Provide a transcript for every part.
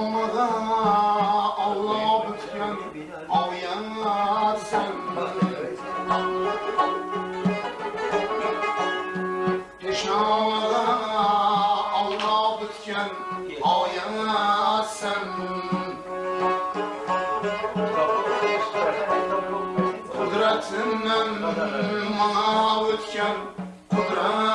Pişamada Allah bütken Avyan sen Pişamada Allah bütken Avyan sen. Kudretinden bana bütken Kudret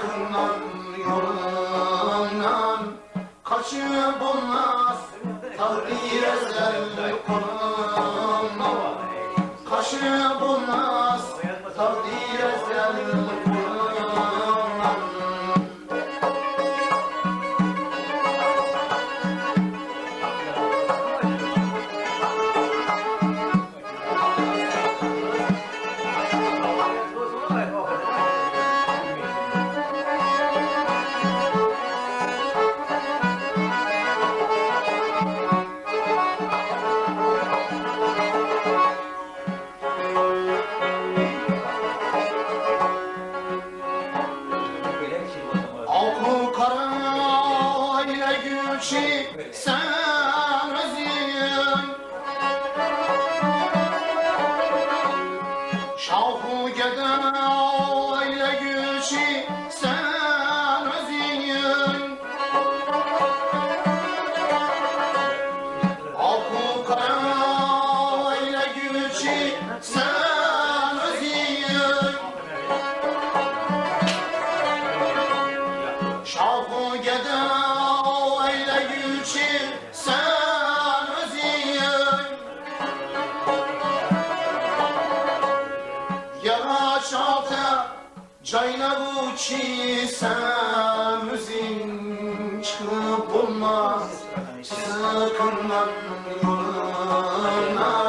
Sıkından yolundan kaçıp bulmaz Tahrir ezel sen özün Şahı geden ile gülçi cayna bu çi sen özün Çıkıp yolundan Kaçıp bulmaz